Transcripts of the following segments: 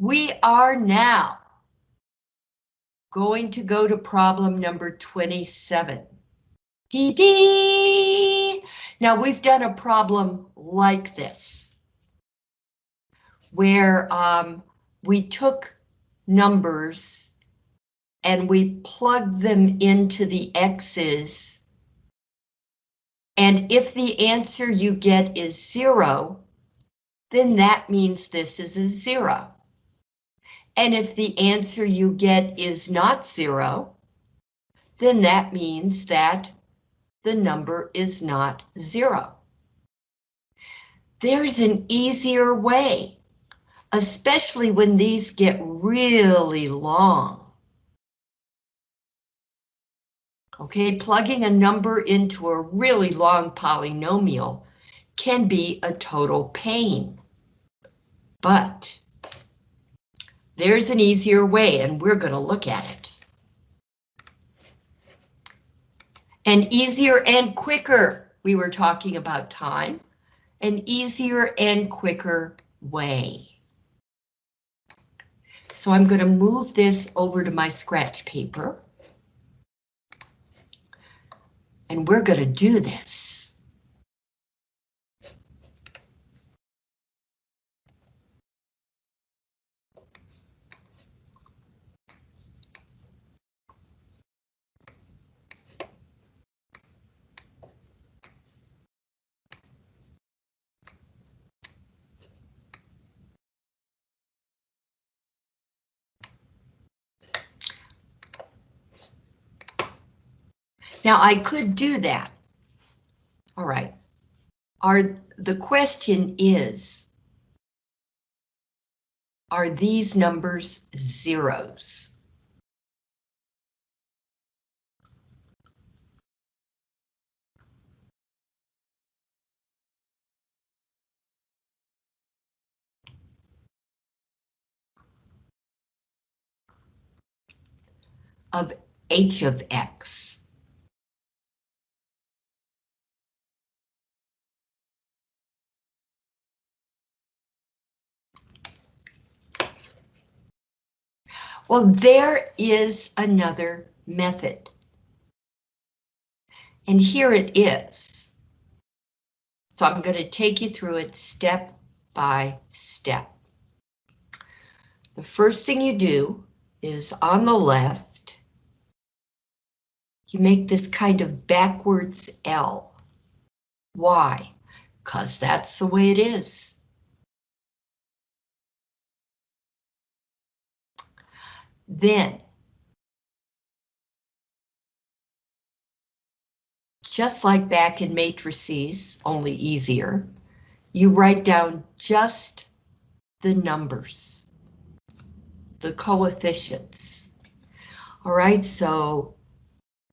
We are now going to go to problem number 27. Dee dee! Now we've done a problem like this, where um, we took numbers and we plugged them into the X's. And if the answer you get is zero, then that means this is a zero. And if the answer you get is not zero, then that means that the number is not zero. There's an easier way, especially when these get really long. Okay, plugging a number into a really long polynomial can be a total pain. But there's an easier way and we're going to look at it. An easier and quicker, we were talking about time, an easier and quicker way. So I'm going to move this over to my scratch paper. And we're going to do this. Now I could do that. All right. Are the question is, are these numbers zeros? of h of x. Well, there is another method. And here it is. So I'm going to take you through it step by step. The first thing you do is on the left, you make this kind of backwards L. Why? Because that's the way it is. Then, just like back in matrices, only easier, you write down just the numbers, the coefficients. All right, so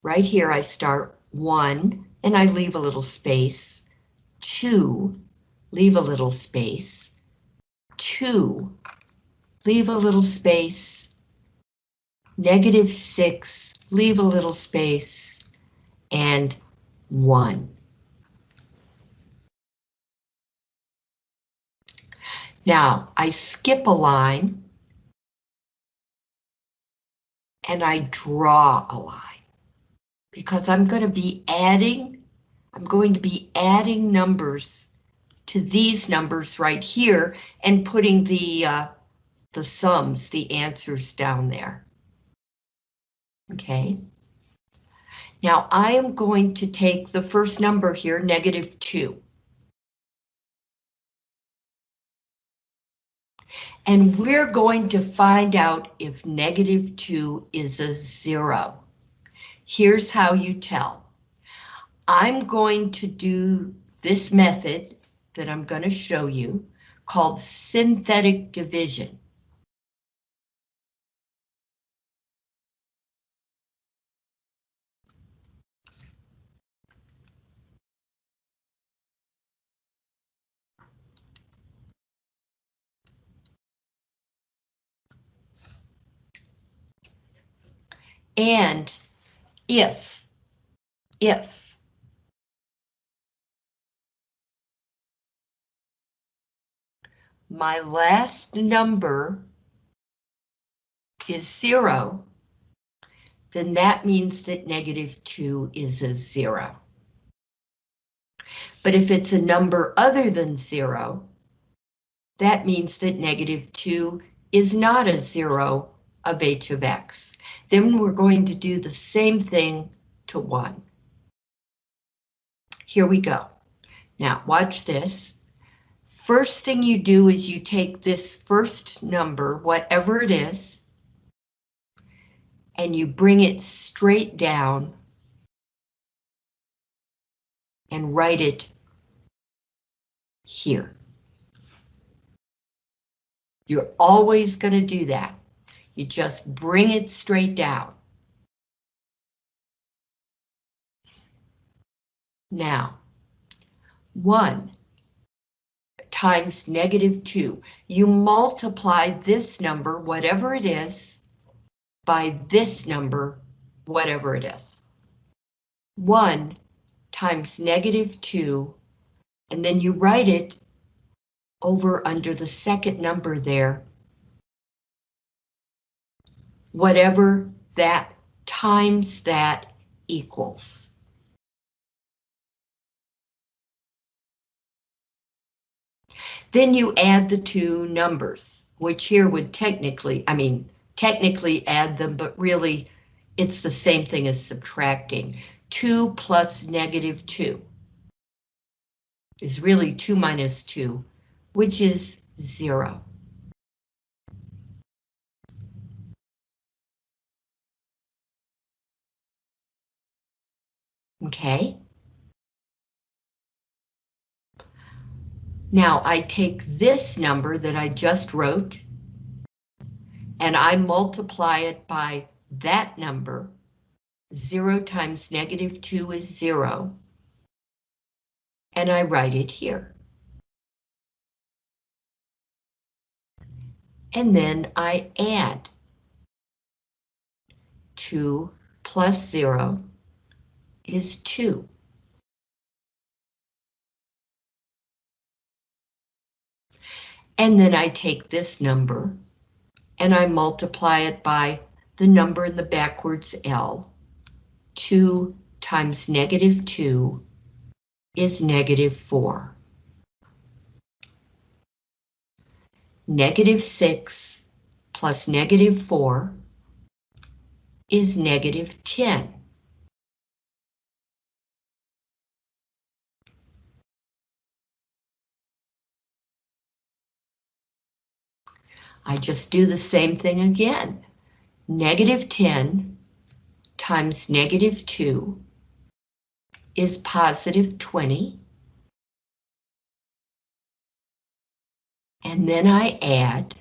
right here I start one and I leave a little space, two, leave a little space, two, leave a little space, negative 6, leave a little space, and 1. Now, I skip a line, and I draw a line, because I'm going to be adding, I'm going to be adding numbers to these numbers right here, and putting the, uh, the sums, the answers down there. Okay. Now I am going to take the first number here, negative 2. And we're going to find out if negative 2 is a 0. Here's how you tell. I'm going to do this method that I'm going to show you called synthetic division. And if, if my last number is zero, then that means that negative two is a zero. But if it's a number other than zero, that means that negative two is not a zero of h of x. Then we're going to do the same thing to one. Here we go. Now watch this. First thing you do is you take this first number, whatever it is, and you bring it straight down and write it here. You're always going to do that. You just bring it straight down. Now, 1 times negative 2. You multiply this number, whatever it is, by this number, whatever it is. 1 times negative 2, and then you write it over under the second number there. Whatever that times that equals. Then you add the two numbers, which here would technically, I mean, technically add them, but really it's the same thing as subtracting. 2 plus negative 2 is really 2 minus 2, which is 0. Okay. Now I take this number that I just wrote and I multiply it by that number. 0 times negative 2 is 0. And I write it here. And then I add 2 plus 0 is 2. And then I take this number and I multiply it by the number in the backwards L. 2 times negative 2 is negative 4. Negative 6 plus negative 4 is negative 10. I just do the same thing again. Negative 10 times negative 2 is positive 20. And then I add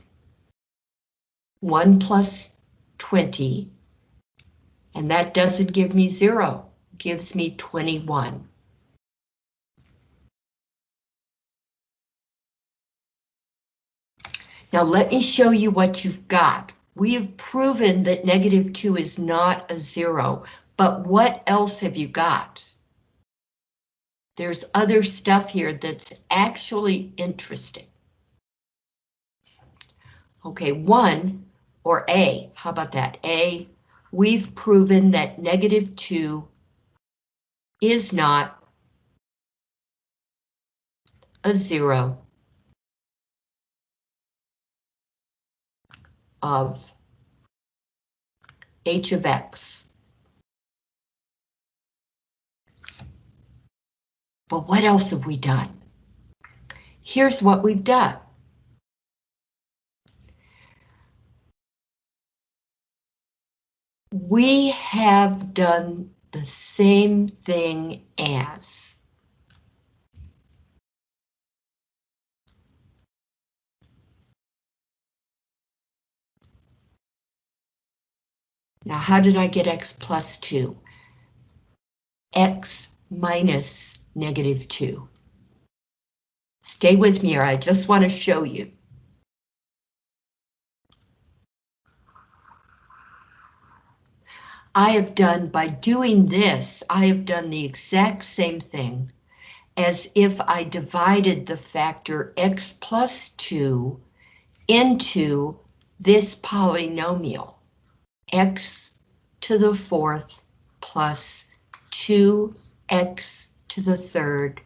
1 plus 20, and that doesn't give me 0, gives me 21. Now let me show you what you've got. We have proven that negative 2 is not a zero, but what else have you got? There's other stuff here that's actually interesting. Okay, 1, or A, how about that? A, we've proven that negative 2 is not a zero. Of h of x. But what else have we done? Here's what we've done. We have done the same thing as Now, how did I get x plus 2? x minus negative 2. Stay with me, or I just want to show you. I have done, by doing this, I have done the exact same thing as if I divided the factor x plus 2 into this polynomial. X to the fourth plus 2x to the third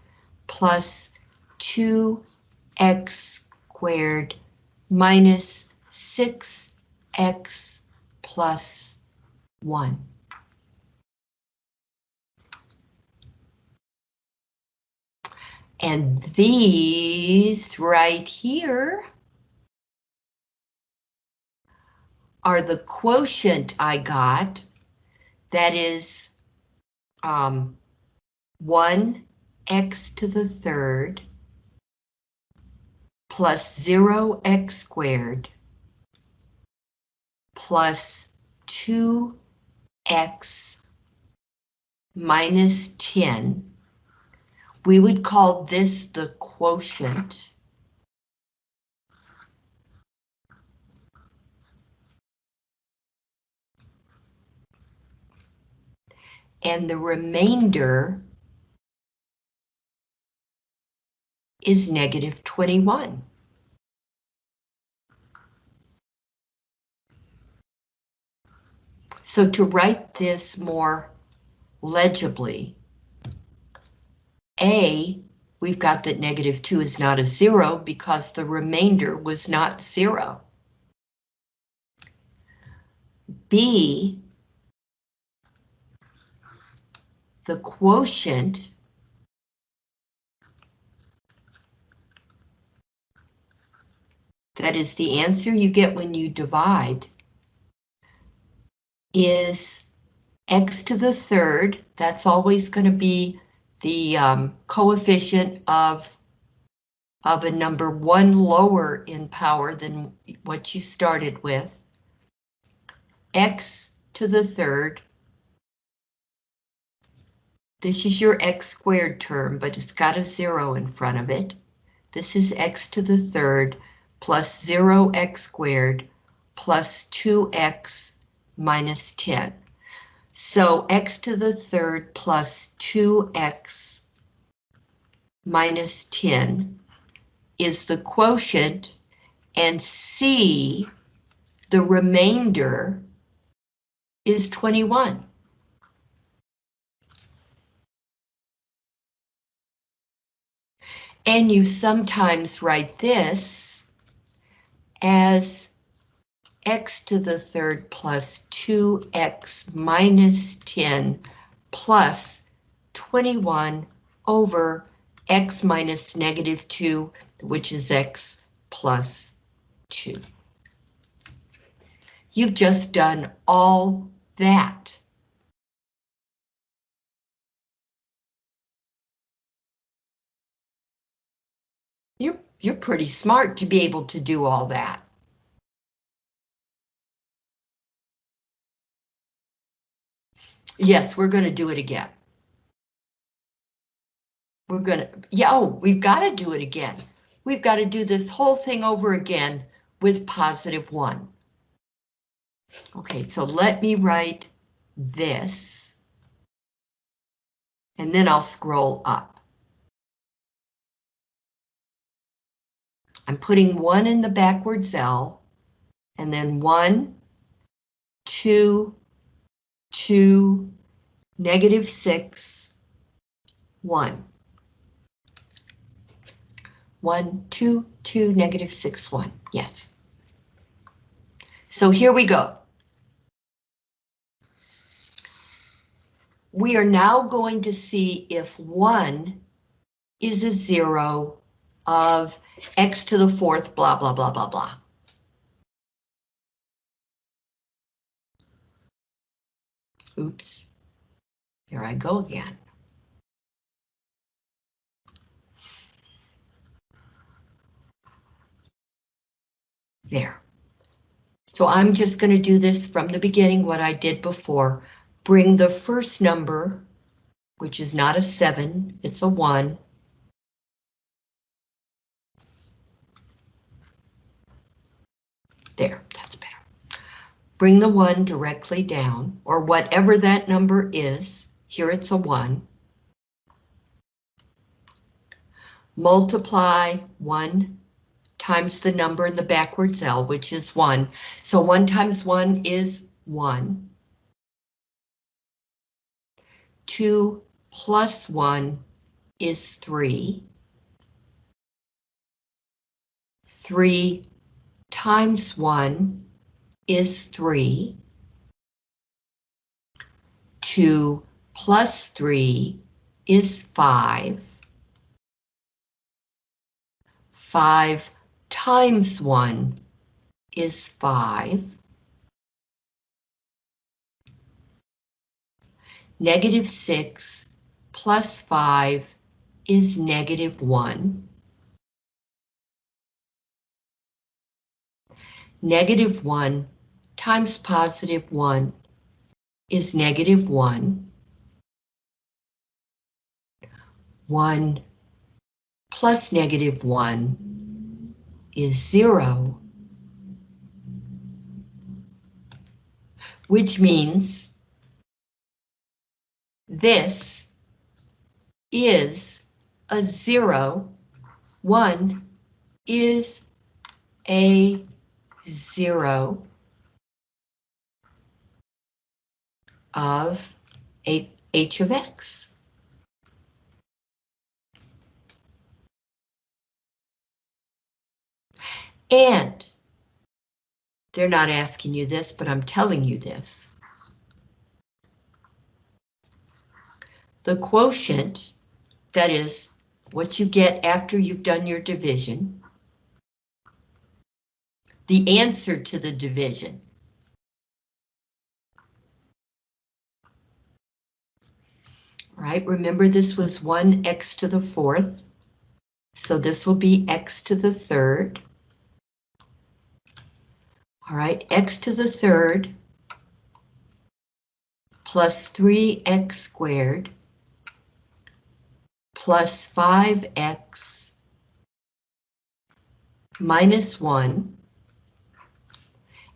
plus 2x squared minus 6x plus 1. And these right here are the quotient I got, that is um, 1x to the third plus 0x squared plus 2x minus 10. We would call this the quotient. And the remainder is negative 21. So to write this more legibly, A, we've got that negative 2 is not a zero because the remainder was not zero. B, the quotient that is the answer you get when you divide is x to the third. That's always going to be the um, coefficient of, of a number one lower in power than what you started with. x to the third. This is your x squared term, but it's got a zero in front of it. This is x to the third plus 0x squared plus 2x minus 10. So x to the third plus 2x minus 10 is the quotient, and c, the remainder, is 21. And you sometimes write this as x to the third plus 2x minus 10 plus 21 over x minus negative 2, which is x plus 2. You've just done all that. You're, pretty smart to be able to do all that. Yes, we're going to do it again. We're going to, yeah, oh, we've got to do it again. We've got to do this whole thing over again with positive one. Okay, so let me write this. And then I'll scroll up. I'm putting one in the backwards L, and then one, two, 2, negative 6, 1. 1, 2, 2, negative 6, 1. Yes. So here we go. We are now going to see if 1 is a 0 of x to the fourth, blah, blah, blah, blah, blah. Oops. there I go again. There. So I'm just going to do this from the beginning, what I did before. Bring the first number, which is not a 7, it's a 1. There, that's better. bring the 1 directly down, or whatever that number is. Here it's a 1. Multiply 1 times the number in the backwards L, which is 1. So 1 times 1 is 1. 2 plus 1 is 3. 3 times 1 is 3. 2 plus 3 is 5. 5 times 1 is 5. Negative 6 plus 5 is negative 1. Negative 1 times positive 1 is negative 1. 1 plus negative 1 is 0. Which means this is a 0. 1 is a 0 of h of x. And they're not asking you this, but I'm telling you this. The quotient, that is what you get after you've done your division, the answer to the division. Right, remember this was 1x to the fourth, so this will be x to the third. All right, x to the third plus 3x squared plus 5x minus 1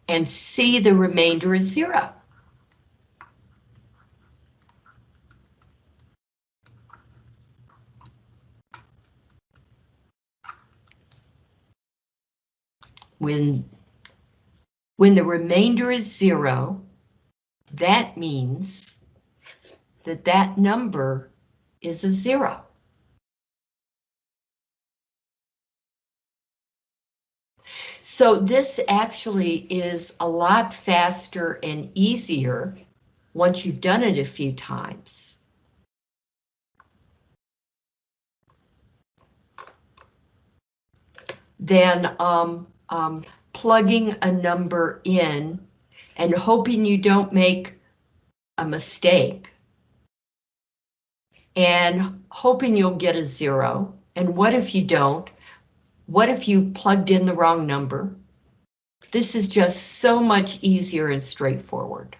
and see the remainder is 0. When when the remainder is zero, that means that that number is a zero. So this actually is a lot faster and easier once you've done it a few times. Than um, um, plugging a number in and hoping you don't make a mistake. And hoping you'll get a zero. And what if you don't? What if you plugged in the wrong number? This is just so much easier and straightforward.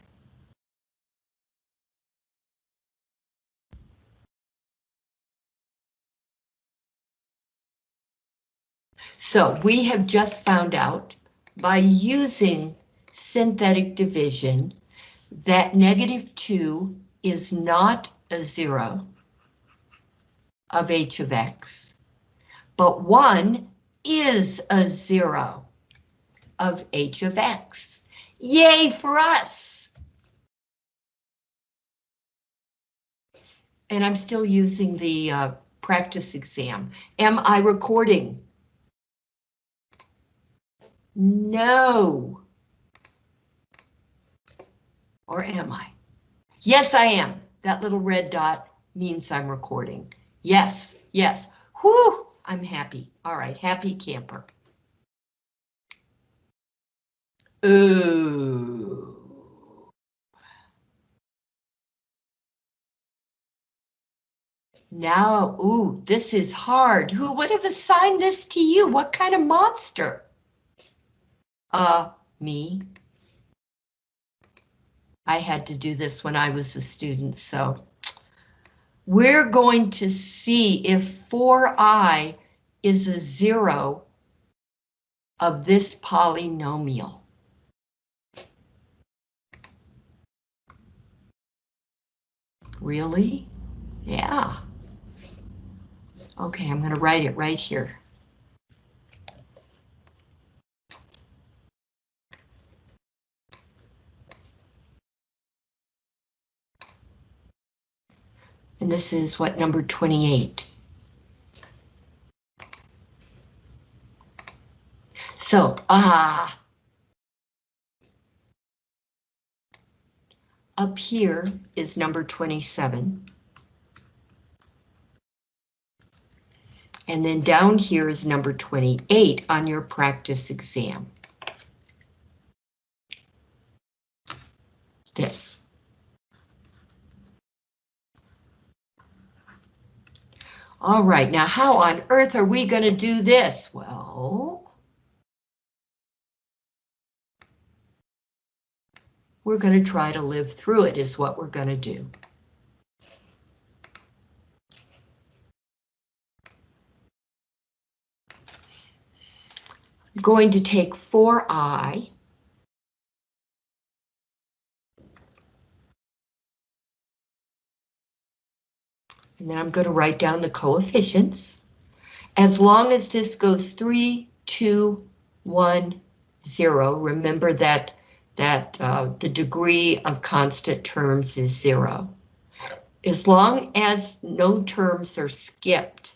So we have just found out by using synthetic division that negative 2 is not a zero of h of x, but 1 is a zero of h of x. Yay for us! And I'm still using the uh, practice exam. Am I recording? No. Or am I? Yes, I am. That little red dot means I'm recording. Yes, yes. Whew, I'm happy. All right, happy camper. Ooh. Now, ooh, this is hard. Who would have assigned this to you? What kind of monster? Uh, me. I had to do this when I was a student, so. We're going to see if 4i is a zero of this polynomial. Really? Yeah. Okay, I'm going to write it right here. And this is what, number 28. So, ah, up here is number 27. And then down here is number 28 on your practice exam. This. All right, now how on earth are we going to do this? Well, we're going to try to live through it is what we're going to do. going to take 4i and then I'm going to write down the coefficients. As long as this goes 3, 2, 1, 0, remember that, that uh, the degree of constant terms is 0. As long as no terms are skipped,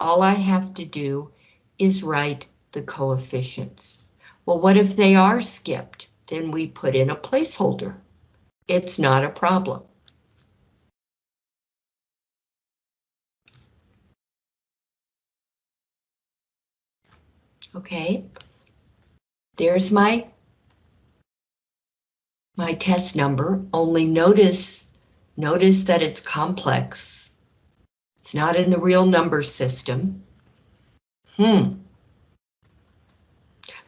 all I have to do is write the coefficients. Well, what if they are skipped? Then we put in a placeholder. It's not a problem. Okay, there's my my test number, only notice, notice that it's complex. It's not in the real number system. Hmm.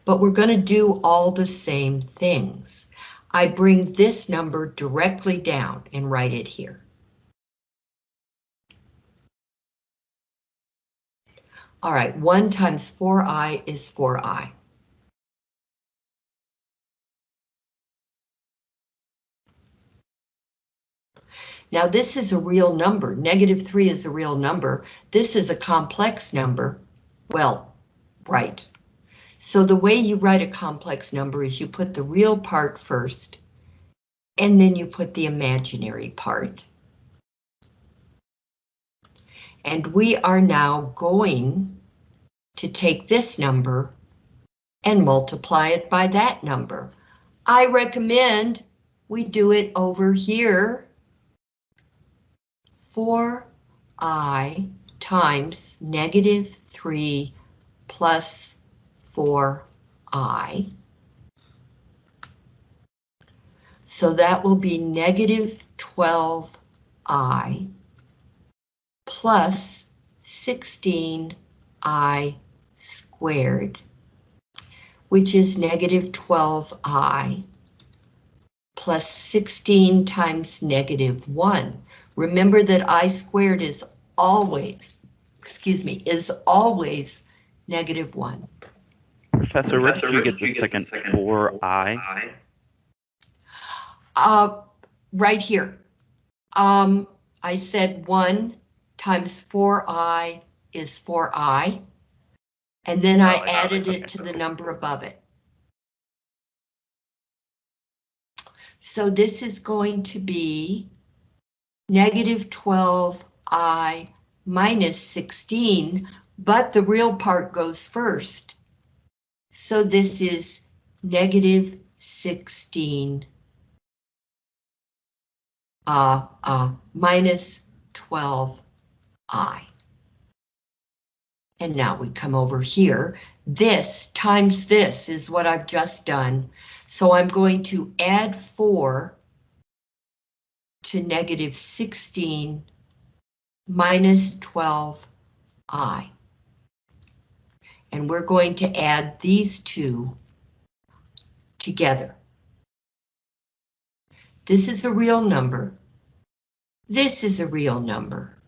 But we're going to do all the same things. I bring this number directly down and write it here. All right, 1 times 4i is 4i. Now this is a real number. Negative 3 is a real number. This is a complex number. Well, right. So the way you write a complex number is you put the real part first, and then you put the imaginary part. And we are now going to take this number and multiply it by that number. I recommend we do it over here. 4i times negative 3 plus 4i. So that will be negative 12i plus 16i squared, which is negative 12i plus 16 times negative 1. Remember that i squared is always, excuse me, is always negative 1. Professor, where did you get the second 4i? Uh, right here. Um, I said 1 times 4i is 4i. And then I Oh, I got it. added Okay, it to the number above it. So this is going to be negative 12i minus 16, but the real part goes first. So this is negative 16 uh, uh, minus 12i. And now we come over here. This times this is what I've just done. So I'm going to add 4 to negative 16 minus 12i. And we're going to add these two together. This is a real number. This is a real number.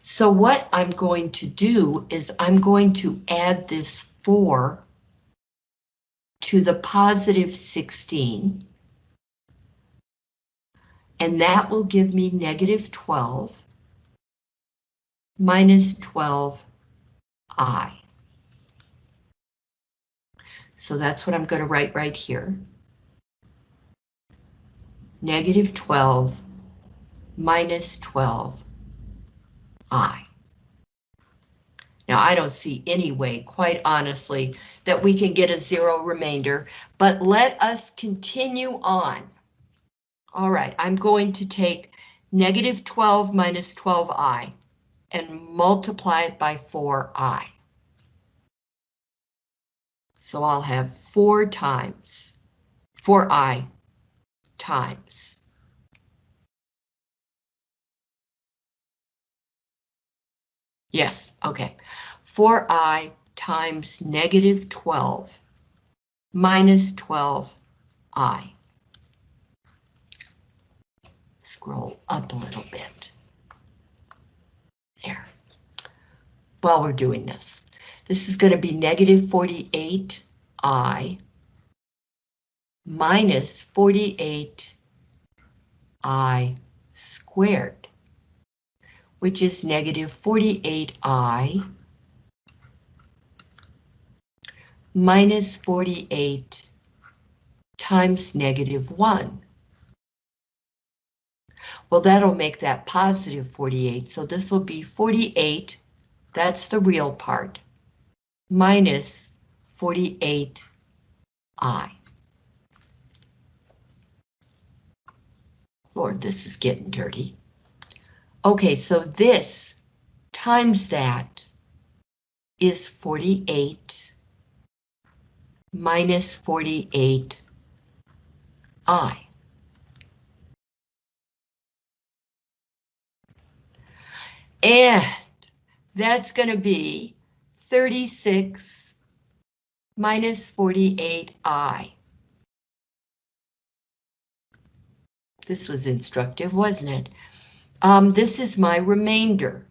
So what I'm going to do is I'm going to add this 4 to the positive 16. And that will give me negative 12 minus 12i. So that's what I'm going to write right here. Negative 12 minus 12i. Now, I don't see any way, quite honestly, that we can get a zero remainder, but let us continue on. All right, I'm going to take negative 12 minus 12i and multiply it by 4i. So I'll have 4 times 4i times. Yes, okay. 4i times negative 12 minus 12i. Scroll up a little bit. There. While we're doing this, this is going to be negative 48i minus 48i squared, which is negative 48i minus 48 times negative 1. Well, that'll make that positive 48, so this will be 48, that's the real part, minus 48i. Lord, this is getting dirty. Okay, so this times that is 48 minus 48i. And that's going to be 36 minus 48i. This was instructive, wasn't it? Um, this is my remainder.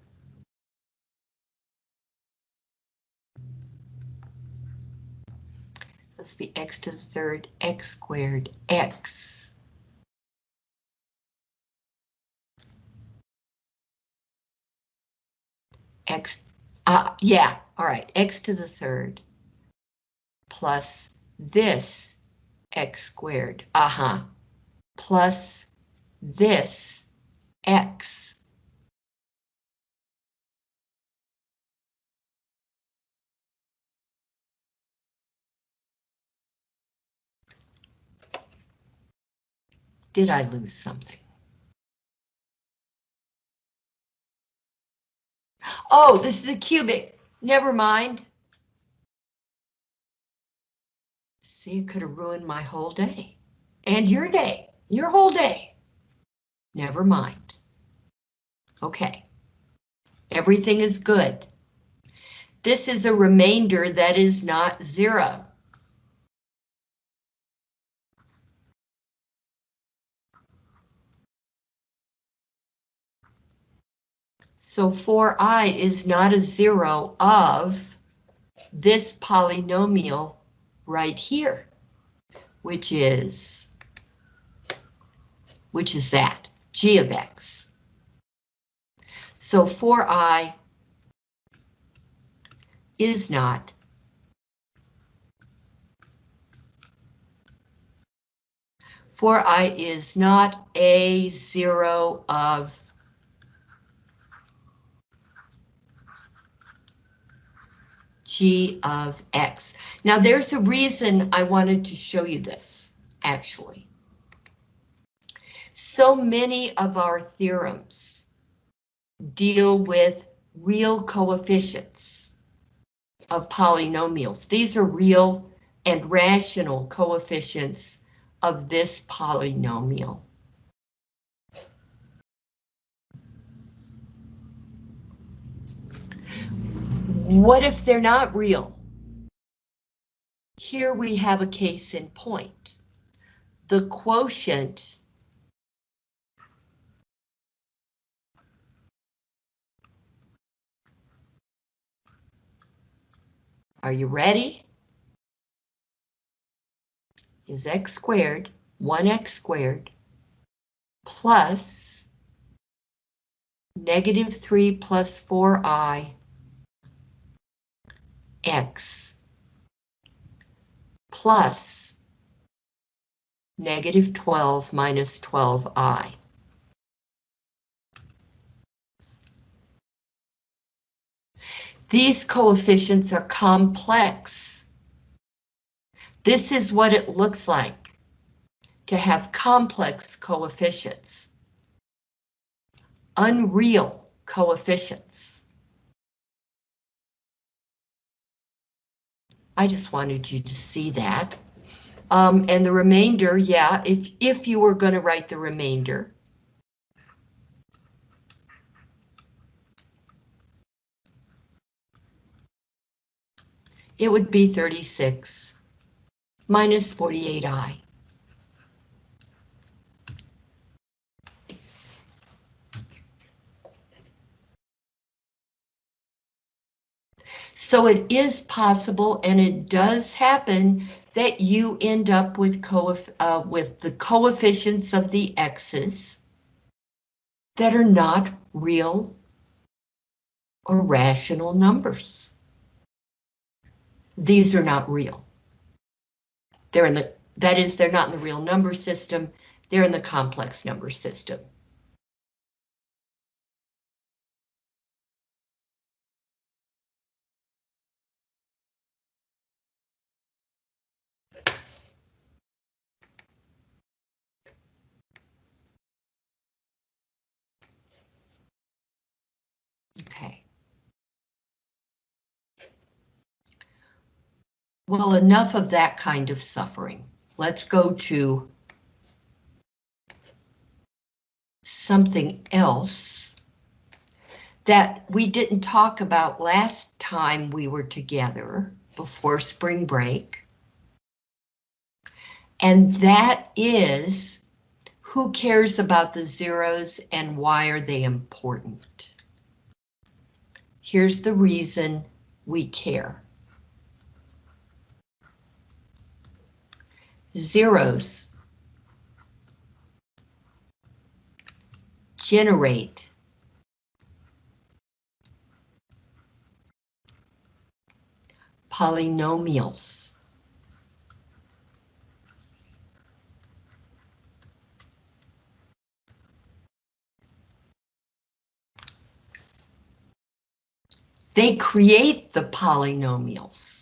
Let's be x to the third, x squared, x. X, uh, yeah, all right, x to the third plus this x squared, uh-huh, plus this x. Did I lose something? Oh, this is a cubic. Never mind. See, it could have ruined my whole day. And your day. Your whole day. Never mind. Okay. Everything is good. This is a remainder that is not zero. So 4i is not a zero of this polynomial right here, which is, which is that, g of x. So 4i is not for i is not a zero of g of x. Now there's a reason I wanted to show you this, actually. So many of our theorems deal with real coefficients of polynomials. These are real and rational coefficients of this polynomial. What if they're not real? Here we have a case in point. The quotient Are you ready? Is x squared, 1x squared, plus negative 3 plus 4i x plus negative 12 minus 12i. These coefficients are complex. This is what it looks like to have complex coefficients. Unreal coefficients. I just wanted you to see that. Um, and the remainder, yeah, if, if you were going to write the remainder, it would be 36 minus 48i. So it is possible, and it does happen, that you end up with, uh, with the coefficients of the x's that are not real or rational numbers. These are not real. They're in the, that is, they're not in the real number system, they're in the complex number system. Okay. Well, enough of that kind of suffering. Let's go to something else that we didn't talk about last time we were together before spring break. And that is, who cares about the zeros and why are they important? Here's the reason we care. Zeros generate polynomials. They create the polynomials.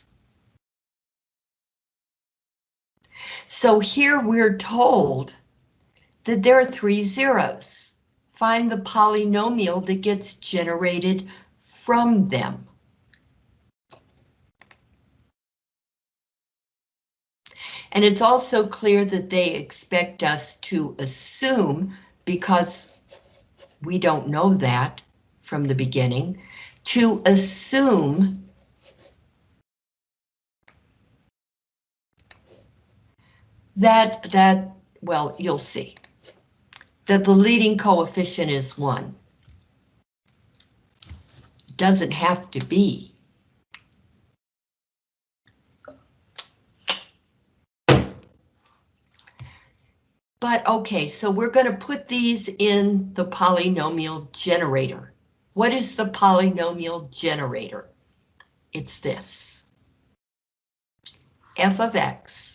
So here we're told that there are three zeros. Find the polynomial that gets generated from them. And it's also clear that they expect us to assume, because we don't know that from the beginning, to assume that, that, well, you'll see, that the leading coefficient is 1. Doesn't have to be. But okay, so we're going to put these in the polynomial generator. What is the polynomial generator? It's this. f of x,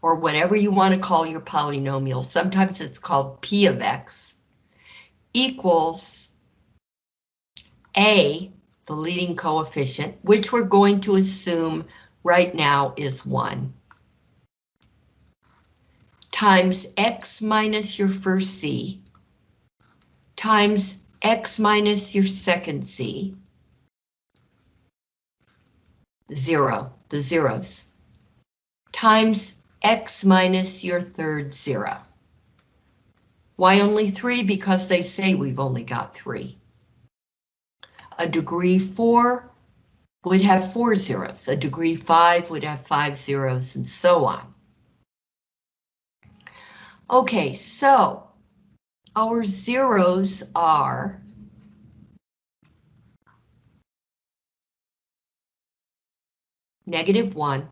or whatever you want to call your polynomial, sometimes it's called p of x, equals a, the leading coefficient, which we're going to assume right now is 1, times x minus your first c, times x minus your second c, zero, the zeros, times x minus your third zero. Why only three? Because they say we've only got three. A degree four would have four zeros. A degree five would have five zeros and so on. Okay, so our zeros are negative 1,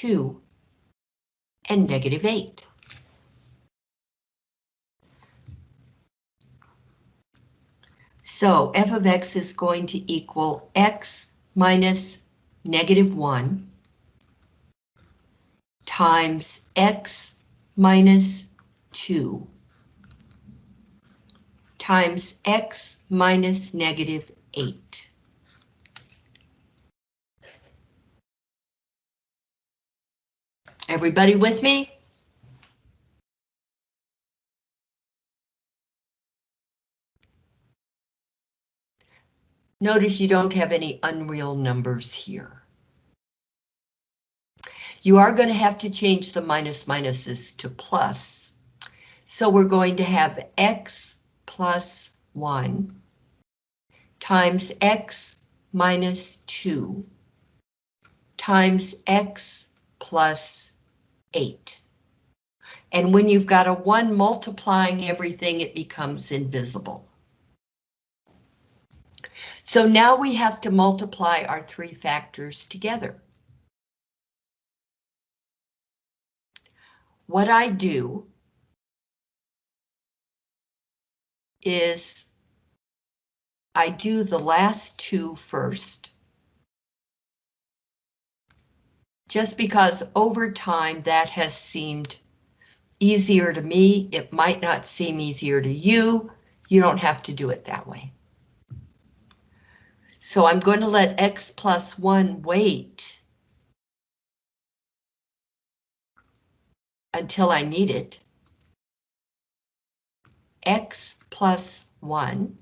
2, and negative 8. So f of x is going to equal x minus negative 1 times x minus 2 times x minus negative 8. Everybody with me? Notice you don't have any unreal numbers here. You are going to have to change the minus minuses to plus. So we're going to have x plus 1 times x minus 2 times x plus 8. And when you've got a 1 multiplying everything, it becomes invisible. So now we have to multiply our three factors together. What I do is I do the last two first. Just because over time that has seemed easier to me, it might not seem easier to you. You don't have to do it that way. So I'm going to let x plus 1 wait until I need it. x plus 1.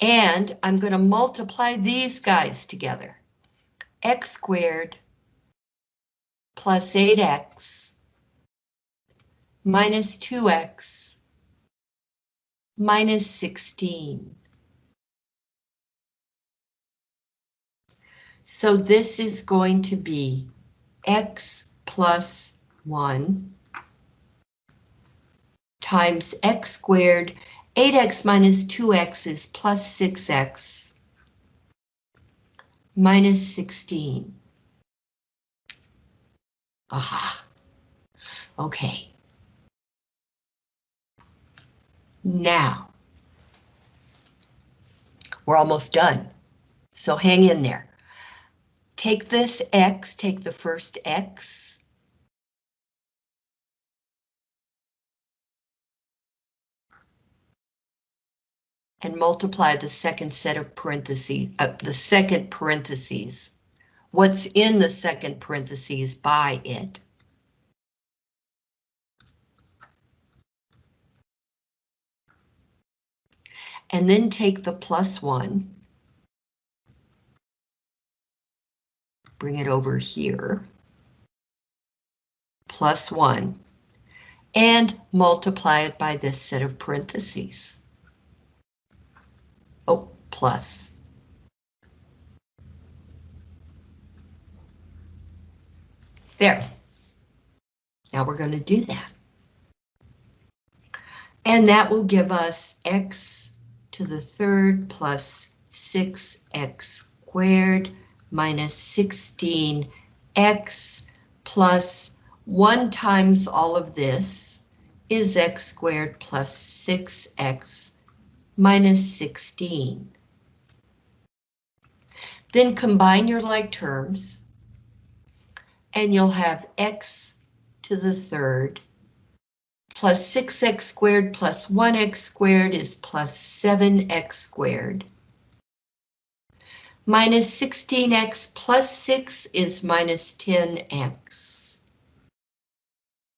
And I'm going to multiply these guys together. x squared plus 8x minus 2x minus 16. So this is going to be x plus 1 times x squared. 8x minus 2x is plus 6x minus 16. Aha. Okay. Now, we're almost done, so hang in there. Take this x, take the first x. And multiply the second set of parentheses, uh, the second parentheses. What's in the second parentheses by it. And then take the plus one bring it over here, plus 1, and multiply it by this set of parentheses. Oh, plus. There. Now we're going to do that. And that will give us x to the third plus 6x squared minus 16x plus 1 times all of this is x squared plus 6x minus 16. Then combine your like terms, and you'll have x to the third plus 6x squared plus 1x squared is plus 7x squared Minus 16x plus 6 is minus 10x.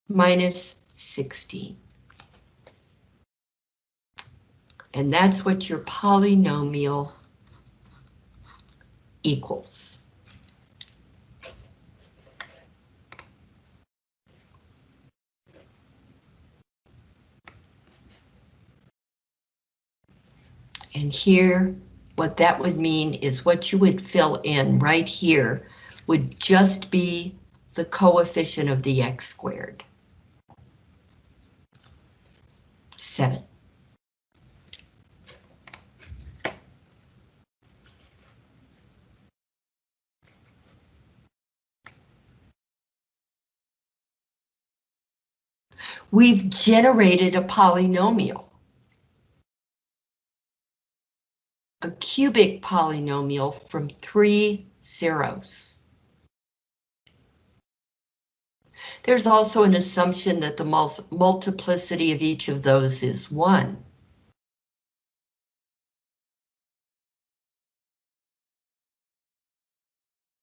Minus 16. And that's what your polynomial equals. And here what that would mean is what you would fill in right here would just be the coefficient of the x squared. 7. We've generated a polynomial. a cubic polynomial from three zeros. There's also an assumption that the mul multiplicity of each of those is one.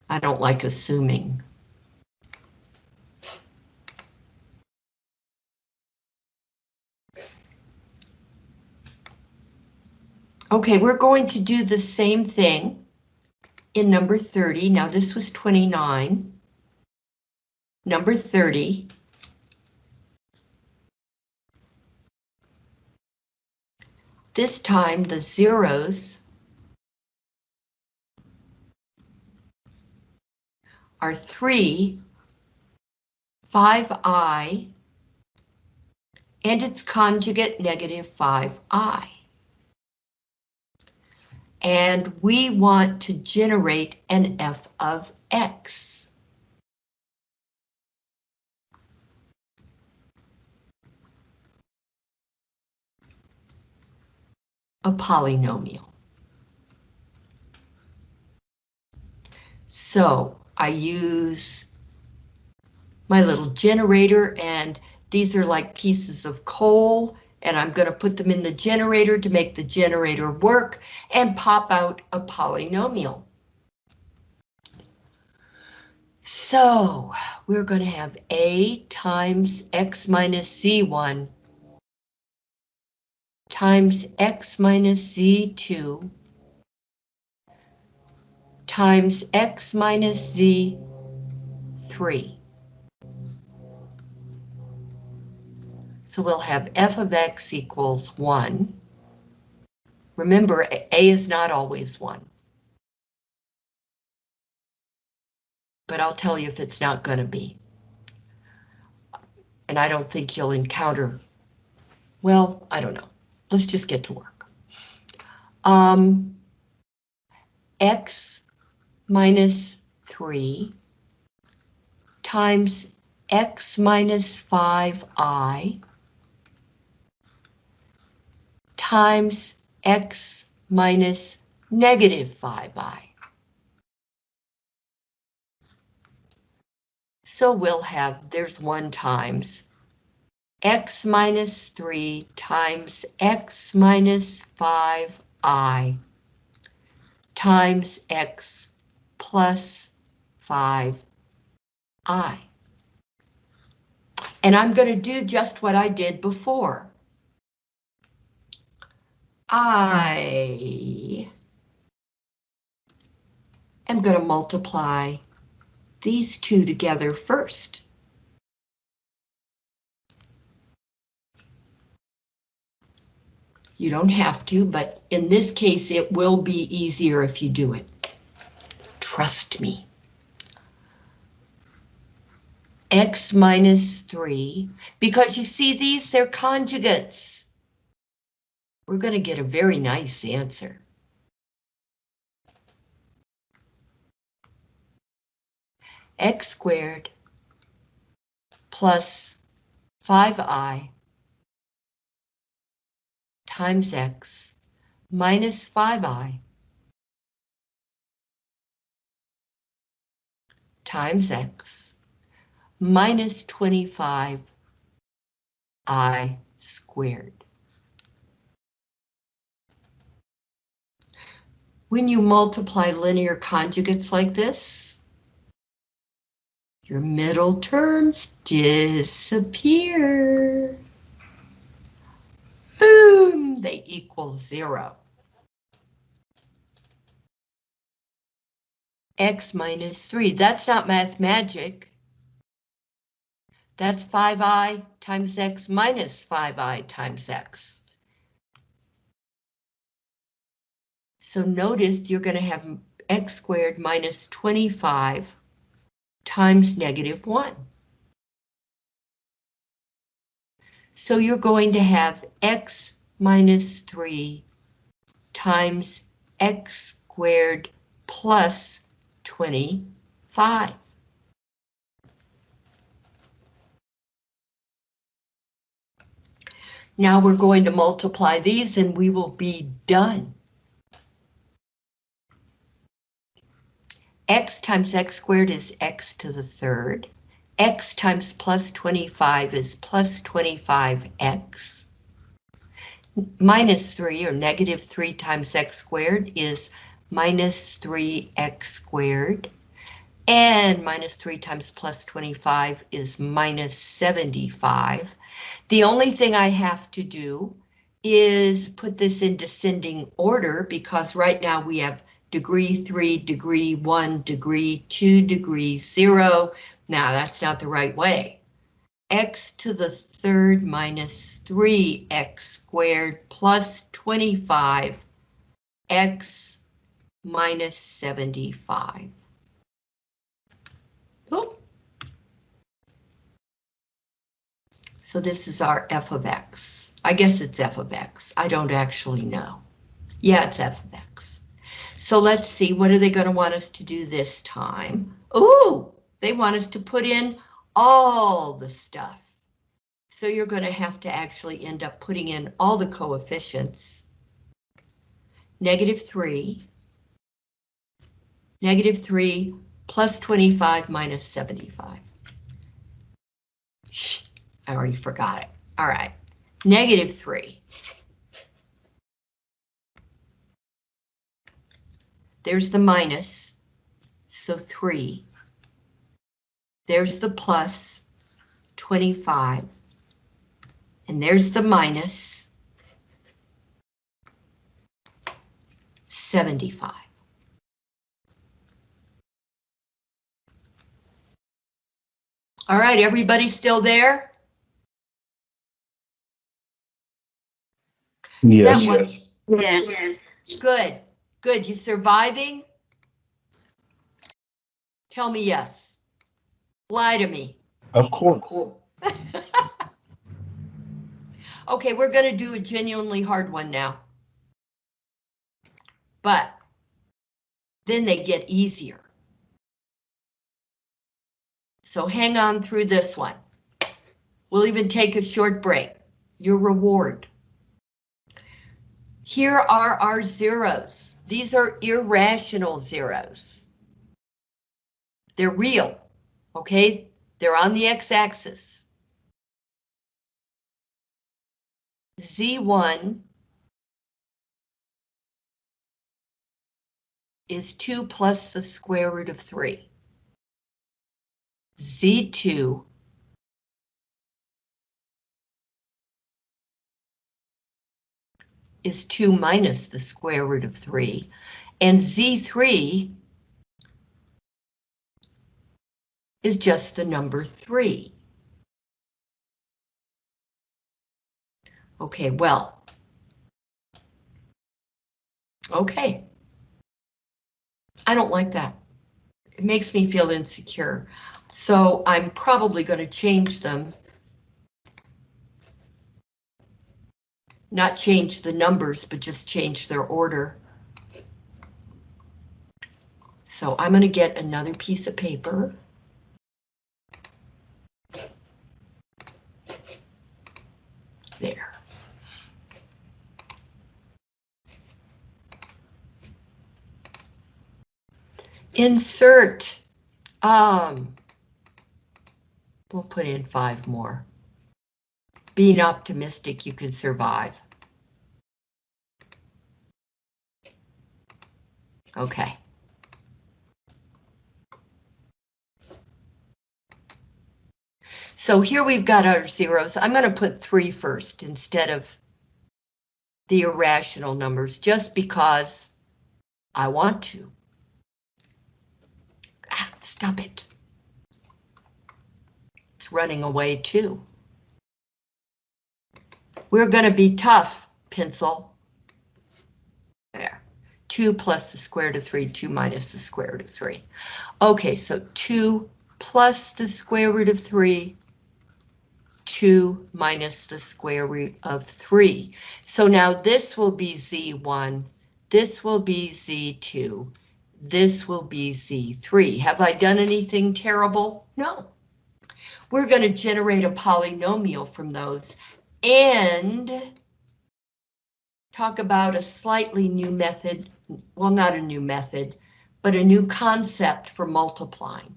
I don't like assuming. Okay, we're going to do the same thing in number 30. Now this was 29. Number 30. This time the zeros are 3, 5i, and its conjugate negative 5i. And we want to generate an f of x. A polynomial. So I use my little generator and these are like pieces of coal and I'm going to put them in the generator to make the generator work and pop out a polynomial. So we're going to have A times X minus Z1 times X minus Z2 times X minus Z3. So we'll have f of x equals 1. Remember, a is not always 1. But I'll tell you if it's not going to be. And I don't think you'll encounter, well, I don't know. Let's just get to work. Um, x minus 3 times x minus 5i times x minus negative 5i. So we'll have, there's 1 times x minus 3 times x minus 5i times x plus 5i. And I'm going to do just what I did before. I am going to multiply these two together first. You don't have to, but in this case, it will be easier if you do it. Trust me. X minus 3, because you see these, they're conjugates we're going to get a very nice answer. x squared plus 5i times x minus 5i times x minus 25i squared. When you multiply linear conjugates like this, your middle terms disappear. Boom, they equal zero. X minus three, that's not math magic. That's 5i times x minus 5i times x. So notice you're going to have x squared minus 25 times negative 1. So you're going to have x minus 3 times x squared plus 25. Now we're going to multiply these and we will be done. X times x squared is x to the third. x times plus 25 is plus 25x. Minus 3 or negative 3 times x squared is minus 3x squared. And minus 3 times plus 25 is minus 75. The only thing I have to do is put this in descending order because right now we have degree 3, degree 1, degree 2, degree 0. Now that's not the right way. x to the third minus 3x squared plus 25 x minus 75. Oh. So this is our f of x. I guess it's f of x. I don't actually know. Yeah, it's f of x. So let's see, what are they going to want us to do this time? Ooh, they want us to put in all the stuff. So you're going to have to actually end up putting in all the coefficients. Negative 3, negative 3 plus 25 minus 75. Shh, I already forgot it. All right, negative 3. There's the minus, so 3. There's the plus, 25. And there's the minus, 75. All right, everybody still there? Yes. That yes. Yes. Good, good. You surviving? Tell me yes. Lie to me. Of course. Okay, we're gonna do a genuinely hard one now. But then they get easier. So hang on through this one. We'll even take a short break. Your reward. Here are our zeros. These are irrational zeros. They're real, okay? They're on the x-axis. Z1 is 2 plus the square root of 3. Z2 is 2 minus the square root of 3, and Z3 is just the number 3. Okay, well. Okay. I don't like that. It makes me feel insecure. So I'm probably going to change them. Not change the numbers, but just change their order. So I'm going to get another piece of paper. There. Insert. Um, we'll put in five more. Being optimistic, you can survive. Okay. So here we've got our zeros. I'm going to put three first instead of the irrational numbers, just because I want to. Ah, stop it. It's running away too. We're going to be tough, pencil. There. 2 plus the square root of 3, 2 minus the square root of 3. Okay, so 2 plus the square root of 3, 2 minus the square root of 3. So now this will be Z1, this will be Z2, this will be Z3. Have I done anything terrible? No. We're going to generate a polynomial from those and talk about a slightly new method, well, not a new method, but a new concept for multiplying.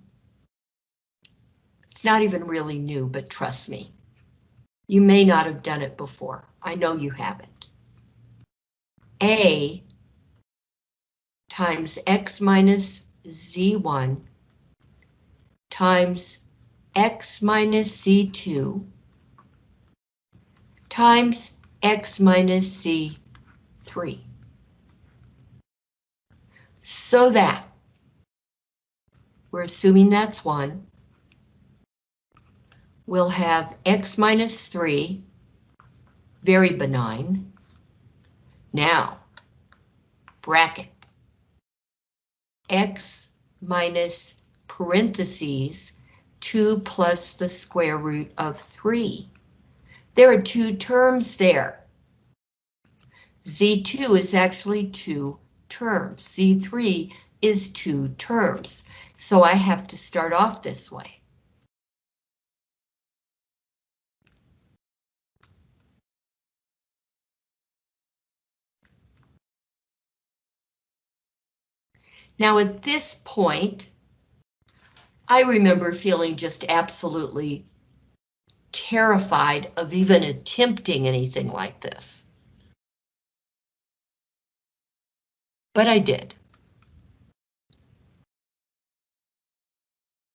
It's not even really new, but trust me. You may not have done it before. I know you haven't. A times x minus z1 times x minus C2 times x minus C3. So that, we're assuming that's 1, we'll have x minus 3, very benign. Now, bracket, x minus parentheses 2 plus the square root of 3. There are two terms there. Z2 is actually two terms. Z3 is two terms. So I have to start off this way. Now at this point, I remember feeling just absolutely terrified of even attempting anything like this. But I did.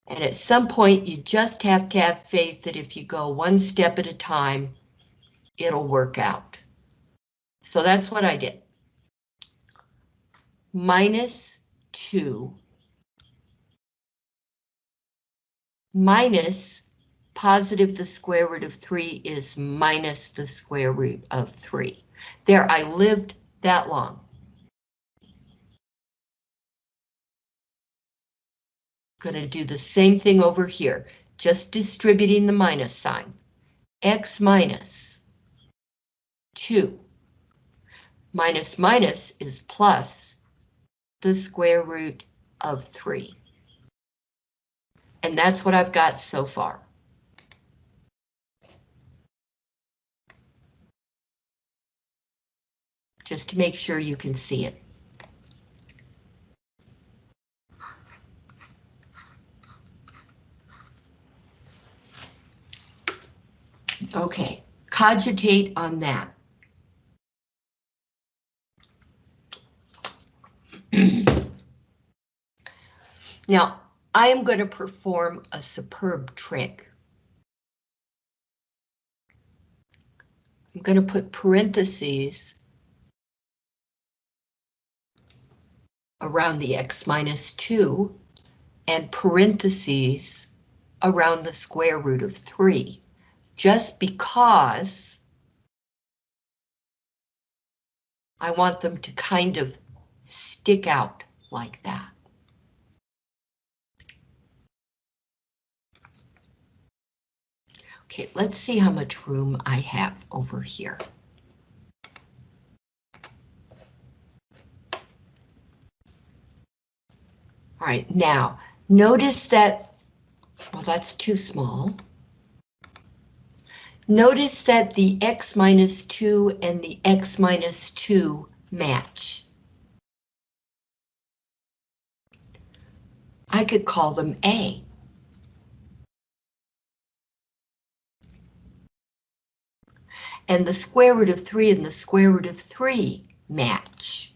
And at some point, you just have to have faith that if you go one step at a time, it'll work out. So that's what I did. Minus 2 minus positive the square root of 3 is minus the square root of 3. There, I lived that long. Gonna do the same thing over here, just distributing the minus sign. x minus 2 minus minus is plus the square root of 3. And that's what I've got so far. Just to make sure you can see it. Okay, cogitate on that. now, I am going to perform a superb trick. I'm going to put parentheses around the x minus 2 and parentheses around the square root of 3, just because I want them to kind of stick out like that. Okay, let's see how much room I have over here. All right, now notice that, well, that's too small. Notice that the x minus 2 and the x minus 2 match. I could call them A. and the square root of 3 and the square root of 3 match.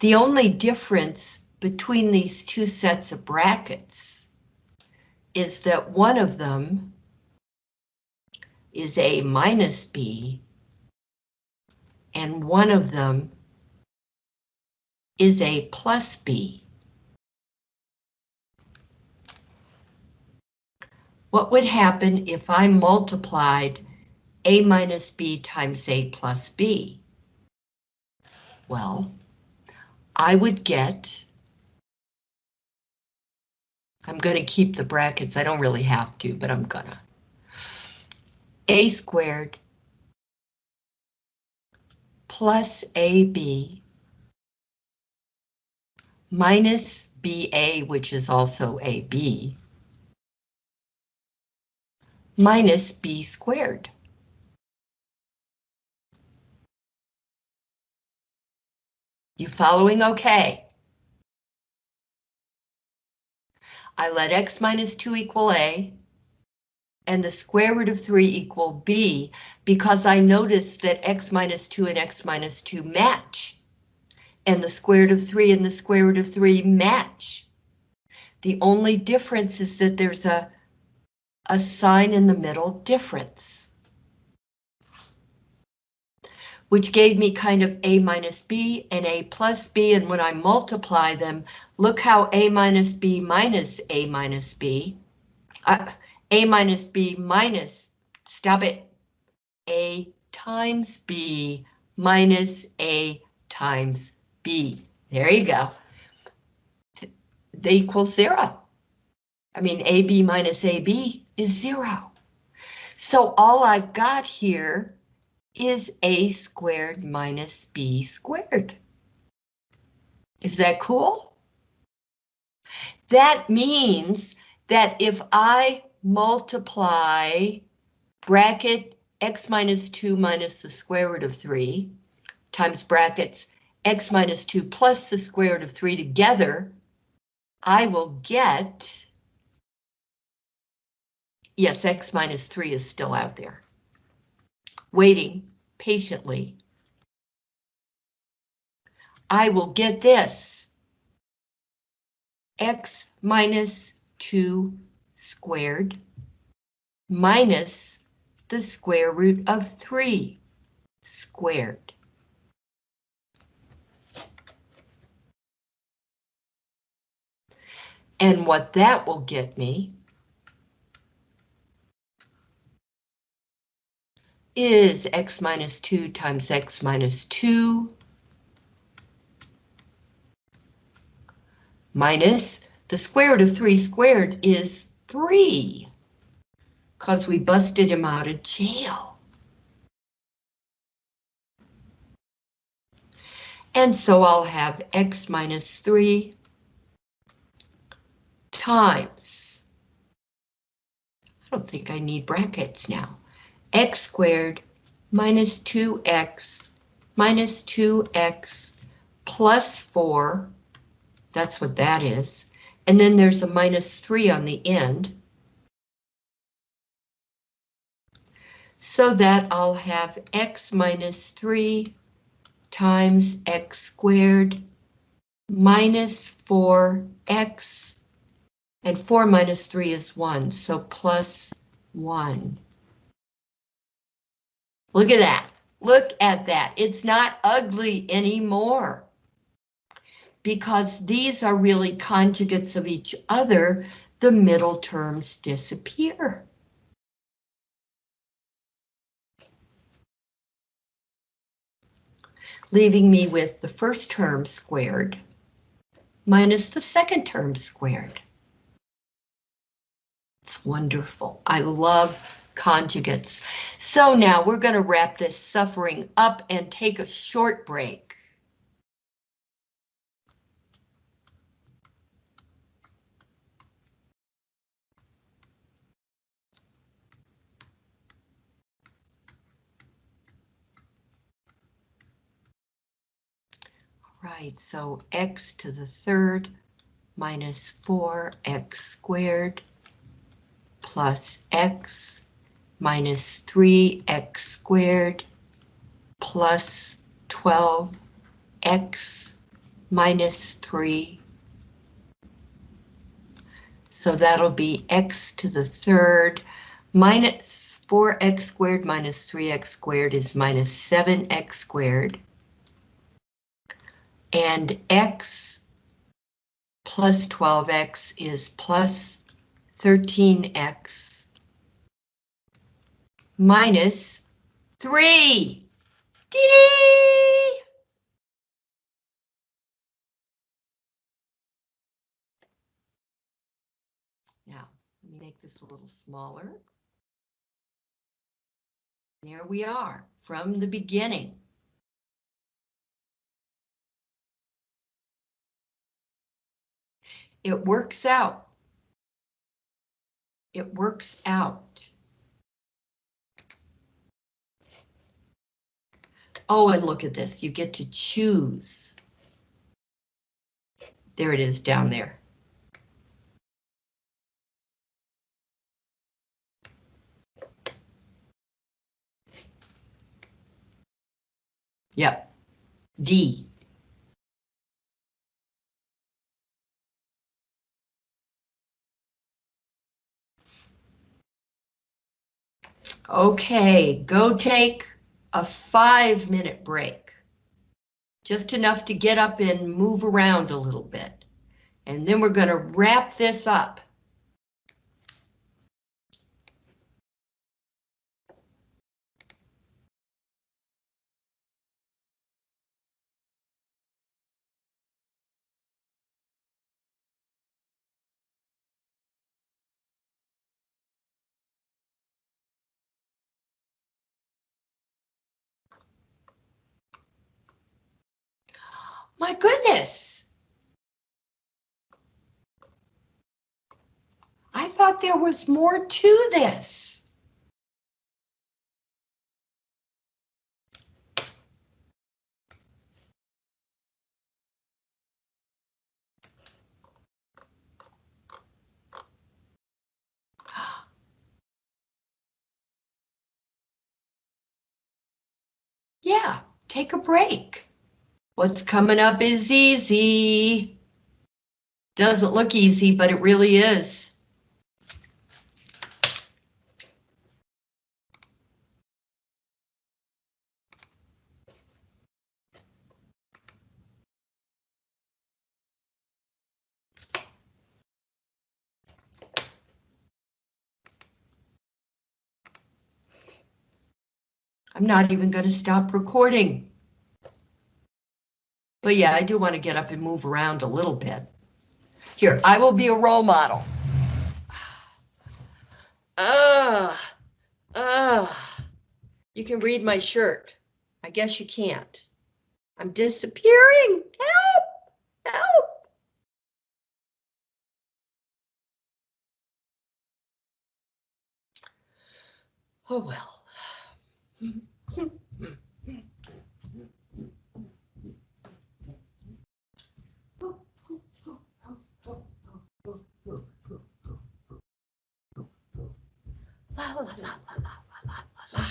The only difference between these two sets of brackets is that one of them is A minus B, and one of them is A plus B. What would happen if I multiplied A minus B times A plus B? Well, I would get, I'm going to keep the brackets, I don't really have to, but I'm gonna. A squared plus AB minus BA, which is also AB, minus b squared. You following okay? I let x minus 2 equal a, and the square root of 3 equal b because I noticed that x minus 2 and x minus 2 match. And the square root of 3 and the square root of 3 match. The only difference is that there's a, a sign in the middle difference. Which gave me kind of a minus b and a plus b, and when I multiply them, look how a minus b minus a minus b, uh, a minus b minus, stop it, a times b minus a times b. There you go. They equal zero. I mean, ab minus ab is zero. So all I've got here is a squared minus b squared. Is that cool? That means that if I multiply bracket x minus 2 minus the square root of 3 times brackets x minus 2 plus the square root of 3 together, I will get, yes, x minus 3 is still out there, waiting patiently. I will get this, x minus 2 squared minus the square root of 3 squared. And what that will get me is x minus 2 times x minus 2 minus the square root of 3 squared is 3 because we busted him out of jail. And so I'll have x minus 3 times, I don't think I need brackets now, x squared minus 2x minus 2x plus 4, that's what that is, and then there's a minus 3 on the end. so that I'll have x minus 3 times x squared minus 4x, and 4 minus 3 is 1, so plus 1. Look at that. Look at that. It's not ugly anymore. Because these are really conjugates of each other, the middle terms disappear. leaving me with the first term squared minus the second term squared. It's wonderful. I love conjugates. So now we're going to wrap this suffering up and take a short break. Right, so x to the third minus 4x squared plus x minus 3x squared plus 12x minus 3. So that'll be x to the third minus 4x squared minus 3x squared is minus 7x squared and x plus 12x is plus 13x minus 3. Dee Now, let me make this a little smaller. There we are, from the beginning. It works out. It works out. Oh, and look at this. You get to choose. There it is down there. Yep. D. Okay, go take a five minute break. Just enough to get up and move around a little bit. And then we're gonna wrap this up. My goodness. I thought there was more to this. Yeah, take a break. What's coming up is easy. Doesn't look easy, but it really is. I'm not even going to stop recording. But yeah, I do want to get up and move around a little bit. Here, I will be a role model. Ah, ah, you can read my shirt. I guess you can't. I'm disappearing. Help, help. Oh well. La la la la la la la la.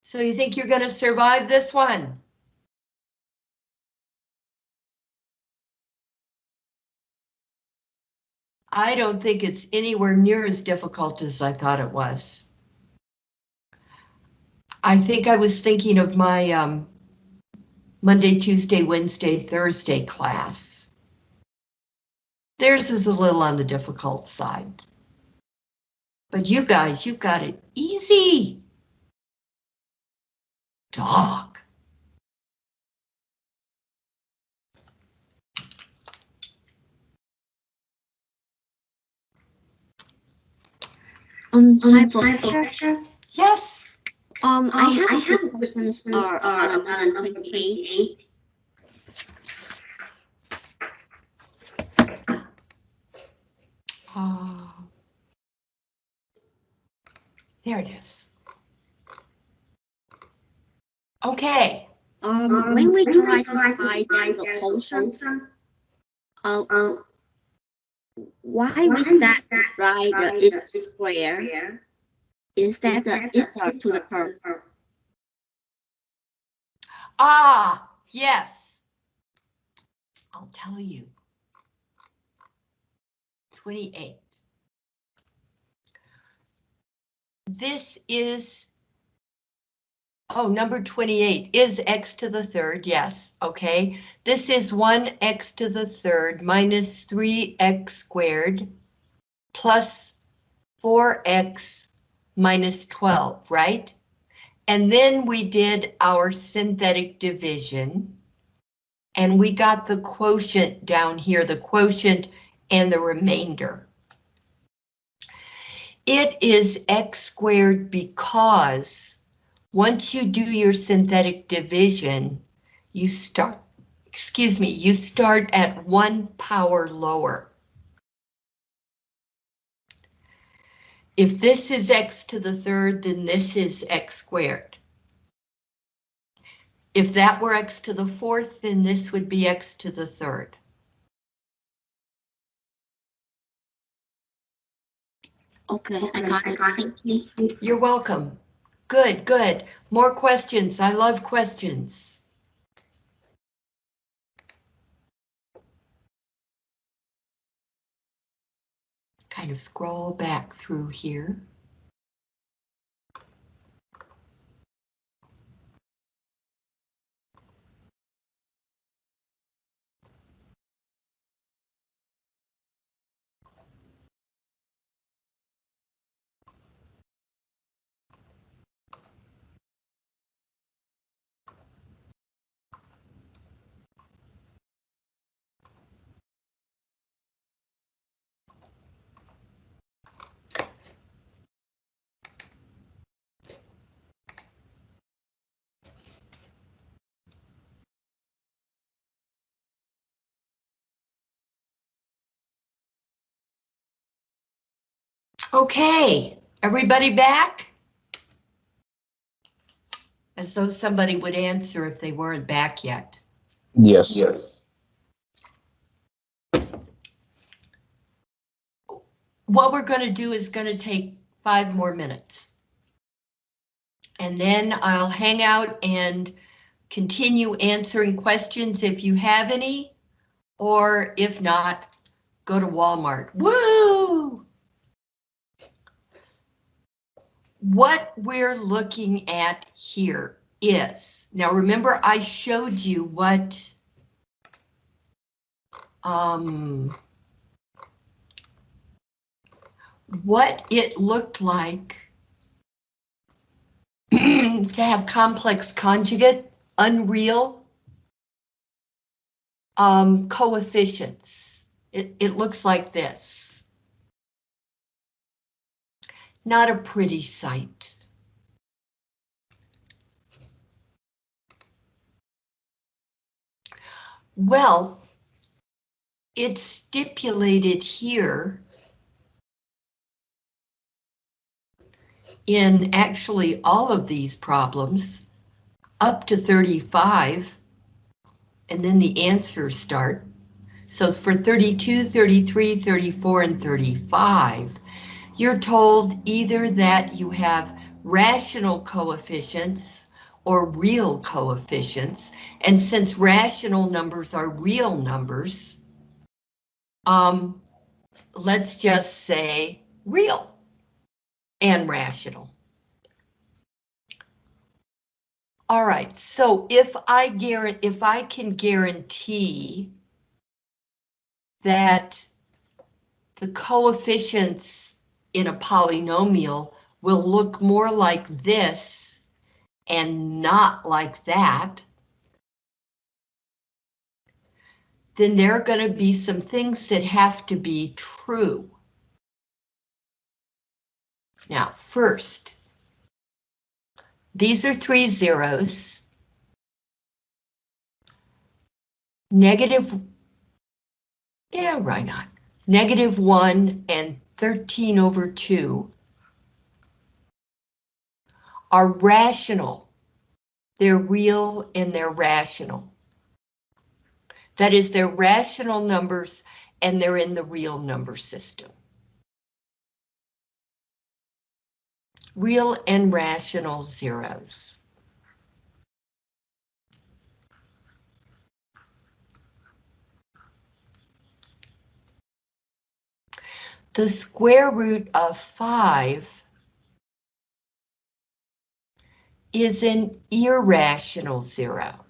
So you think you're gonna survive this one? I don't think it's anywhere near as difficult as I thought it was. I think I was thinking of my um, Monday, Tuesday, Wednesday, Thursday class. Theirs is a little on the difficult side. But you guys, you've got it easy. Dog. Um, hi, Hi, professor. Yes. Um, I Um, have I a have questions questions are are on on on twenty-eight. Uh, there it is. Okay. Um, when we try to find out the quotient, uh, um, why why we we start start write by the the is square square instead of is to the curve? Ah, yes. I'll tell you. 28. This is, oh, number 28 is x to the third, yes, okay. This is 1x to the third minus 3x squared plus 4x minus 12, right? And then we did our synthetic division. And we got the quotient down here, the quotient and the remainder. It is x squared because once you do your synthetic division, you start, excuse me, you start at one power lower. If this is x to the third, then this is x squared. If that were x to the fourth, then this would be x to the third. Okay, I got it. Thank you. You're welcome. Good, good. More questions. I love questions. Kind of scroll back through here. Okay, everybody back? As though somebody would answer if they weren't back yet. Yes. Yes. What we're going to do is going to take five more minutes. And then I'll hang out and continue answering questions if you have any, or if not, go to Walmart. Woo! What we're looking at here is, now remember I showed you what um, what it looked like to have complex conjugate, unreal um, coefficients. It, it looks like this. Not a pretty sight. Well, it's stipulated here in actually all of these problems up to 35 and then the answers start. So for 32, 33, 34, and 35, you're told either that you have rational coefficients or real coefficients, and since rational numbers are real numbers, um, let's just say real and rational. All right, so if I if I can guarantee that the coefficients in a polynomial will look more like this and not like that, then there are going to be some things that have to be true. Now, first, these are three zeros. Negative, yeah, why not? Negative one and 13 over 2 are rational. They're real and they're rational. That is, they're rational numbers and they're in the real number system. Real and rational zeros. The square root of 5 is an irrational zero.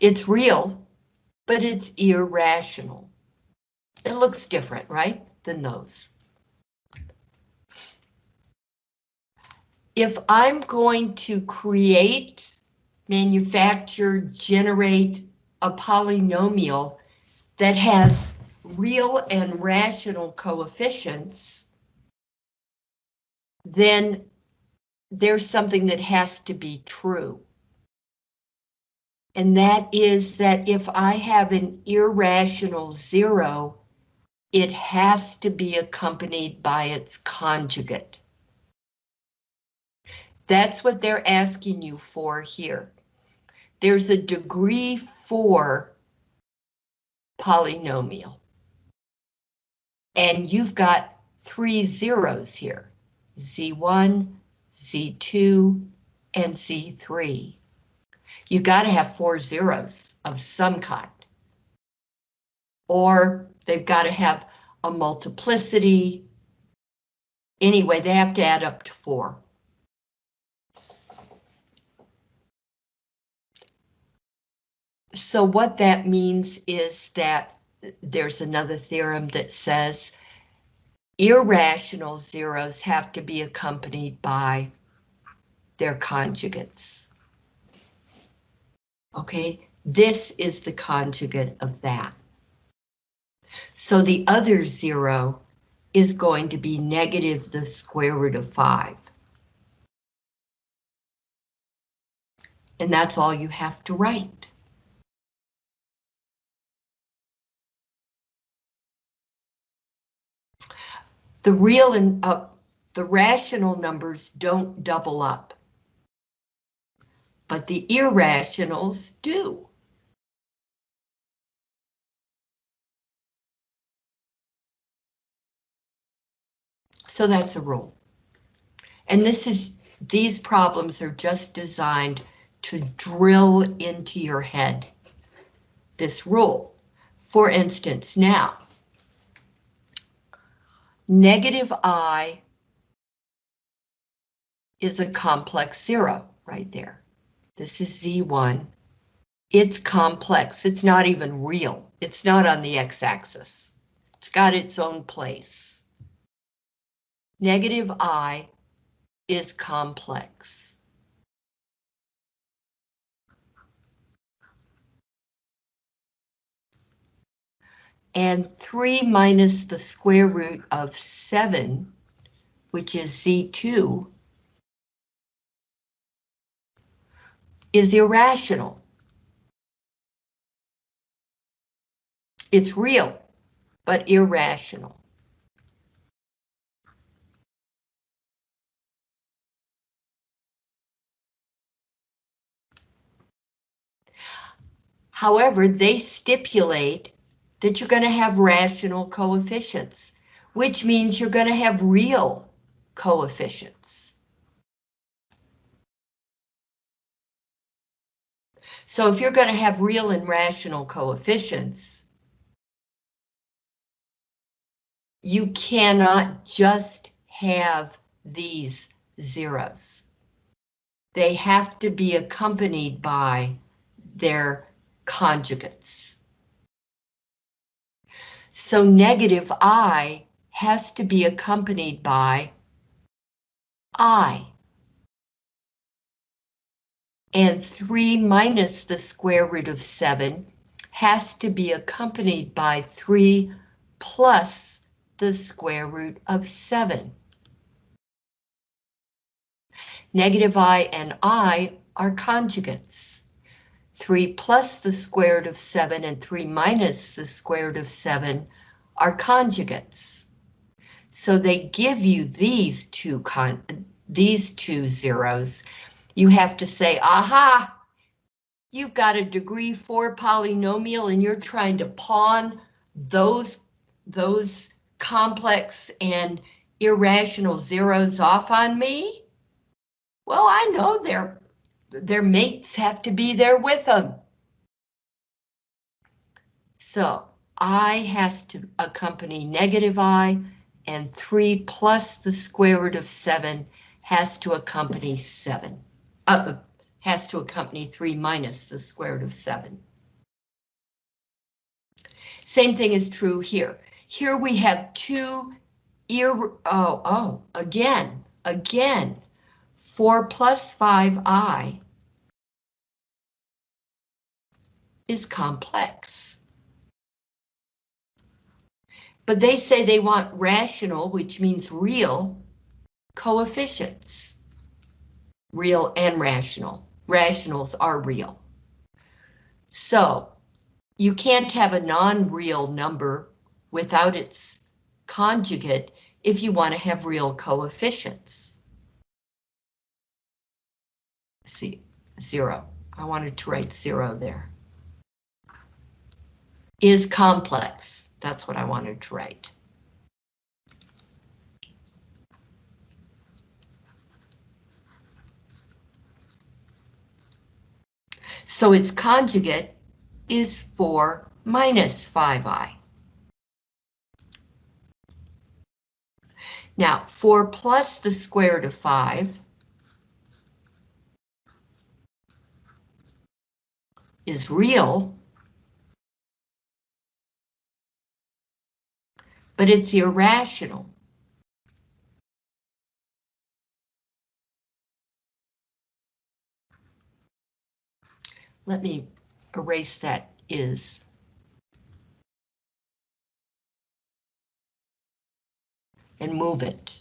It's real, but it's irrational. It looks different, right, than those. If I'm going to create manufacture, generate a polynomial that has real and rational coefficients, then there's something that has to be true. And that is that if I have an irrational zero, it has to be accompanied by its conjugate. That's what they're asking you for here. There's a degree four polynomial. And you've got three zeros here, Z1, Z2, and Z3. You gotta have four zeros of some kind. Or they've gotta have a multiplicity. Anyway, they have to add up to four. So what that means is that there's another theorem that says irrational zeros have to be accompanied by their conjugates. Okay, this is the conjugate of that. So the other zero is going to be negative the square root of five. And that's all you have to write. The real and uh, the rational numbers don't double up. But the irrationals do. So that's a rule. And this is, these problems are just designed to drill into your head this rule. For instance, now, negative i is a complex zero right there. This is z1. It's complex. It's not even real. It's not on the x-axis. It's got its own place. Negative i is complex. And 3 minus the square root of 7, which is z2, is irrational. It's real, but irrational. However, they stipulate that you're going to have rational coefficients, which means you're going to have real coefficients. So if you're going to have real and rational coefficients, you cannot just have these zeros. They have to be accompanied by their conjugates. So negative i has to be accompanied by i. And 3 minus the square root of 7 has to be accompanied by 3 plus the square root of 7. Negative i and i are conjugates. 3 plus the square root of 7 and 3 minus the square root of 7 are conjugates. So they give you these two these two zeros. You have to say, aha, you've got a degree 4 polynomial and you're trying to pawn those, those complex and irrational zeros off on me? Well, I know they're their mates have to be there with them. So i has to accompany negative i and 3 plus the square root of 7 has to accompany 7. Uh, has to accompany 3 minus the square root of 7. Same thing is true here. Here we have two ir oh oh again again 4 plus 5i is complex. But they say they want rational, which means real, coefficients. Real and rational. Rationals are real. So you can't have a non-real number without its conjugate if you want to have real coefficients. See, zero. I wanted to write zero there. Is complex. That's what I wanted to write. So its conjugate is 4 minus 5i. Now, 4 plus the square root of 5 is real, but it's irrational. Let me erase that is. And move it.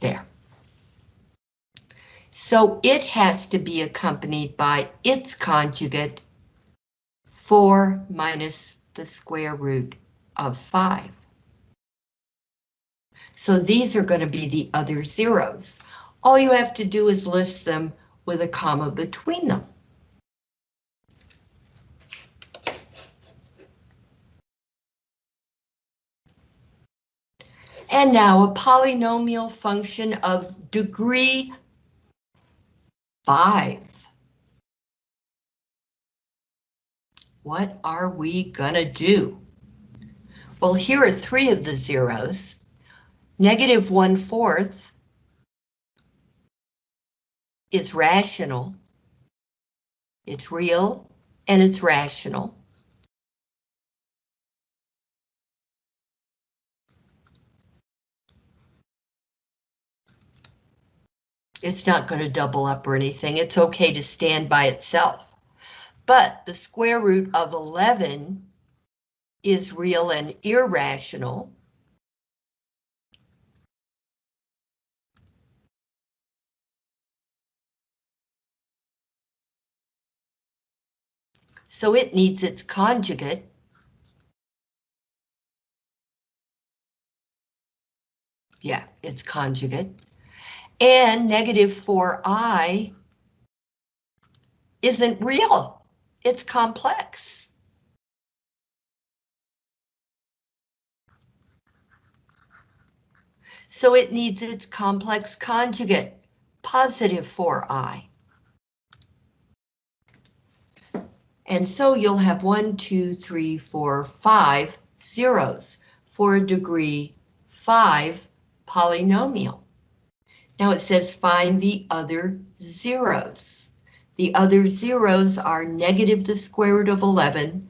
There. So it has to be accompanied by its conjugate, 4 minus the square root of 5. So these are going to be the other zeros. All you have to do is list them with a comma between them. And now a polynomial function of degree 5. What are we gonna do? Well, here are three of the zeros. Negative one fourth is rational. It's real and it's rational. It's not going to double up or anything. It's okay to stand by itself. But the square root of 11 is real and irrational. So it needs its conjugate. Yeah, its conjugate. And negative 4i isn't real. It's complex. So it needs its complex conjugate, positive 4i. And so you'll have one, two, three, four, five zeros for a degree five polynomial. Now it says find the other zeros. The other zeros are negative the square root of 11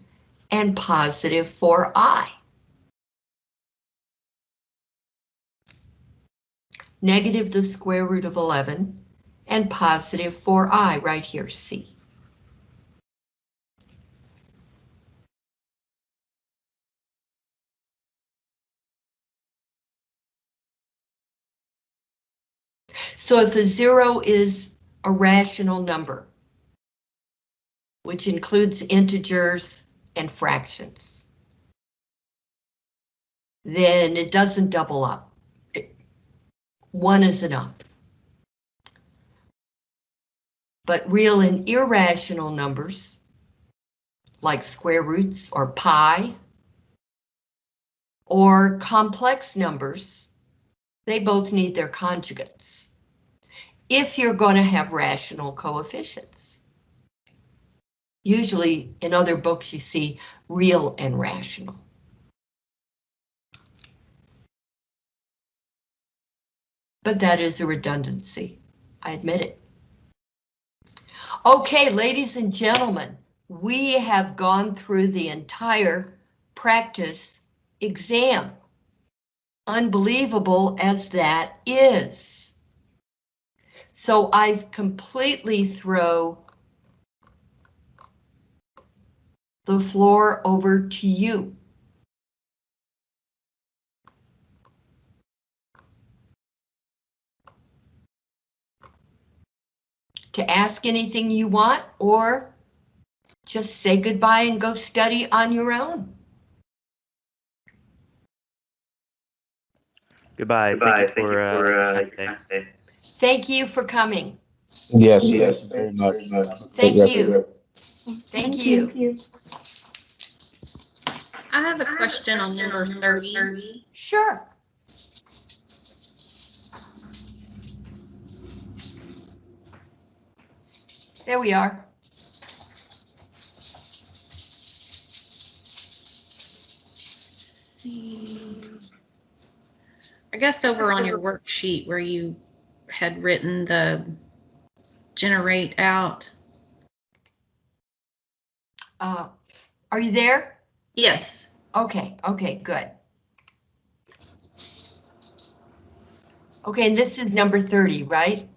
and positive 4i. Negative the square root of 11 and positive 4i right here, C. So if a zero is a rational number, which includes integers and fractions, then it doesn't double up. one is enough. But real and irrational numbers, like square roots or pi, or complex numbers, they both need their conjugates if you're going to have rational coefficients. Usually in other books you see real and rational. But that is a redundancy, I admit it. Okay, ladies and gentlemen, we have gone through the entire practice exam. Unbelievable as that is. So I completely throw the floor over to you. To ask anything you want or just say goodbye and go study on your own. Goodbye. Goodbye. Thank you for, uh, uh, your. Thank you for coming. Yes, yes, very much. Thank Yes, you. Thank you. I have a question on number thirty. Sure. There we are. See. I guess over on your worksheet where you had written the generate out. Uh, are you there? Yes, Okay, okay, good. Okay, and this is number 30, right?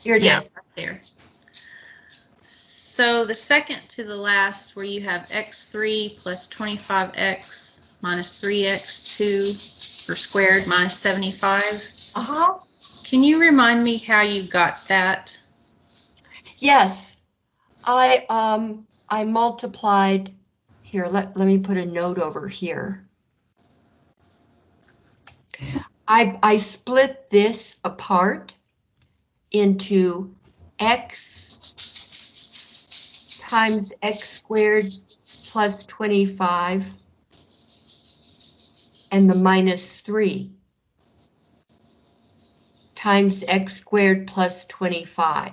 Here it yes, is. there. So the second to the last where you have x3 plus 25x minus 3x2 or squared minus 75. Uh-huh. Can you remind me how you got that? Yes, I, um, I multiplied, here, let, let me put a note over here. I, I split this apart into x times x squared plus 25 and the minus 3 times x squared plus 25.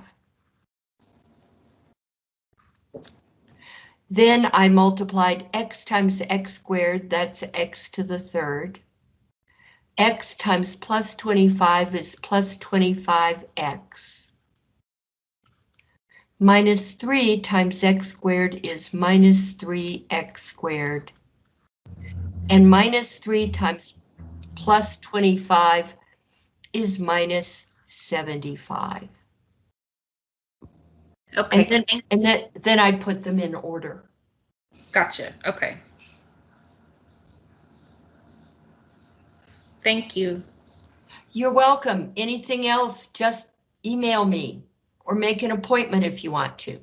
Then I multiplied x times x squared, that's x to the third. x times plus 25 is plus 25x. Minus 3 times x squared is minus 3x squared. And minus 3 times plus 25 is minus 75. Okay, And then, and then, then I put them in order. gotcha. Okay. Thank you. You're welcome. Anything else, just email me or make an appointment if you want to.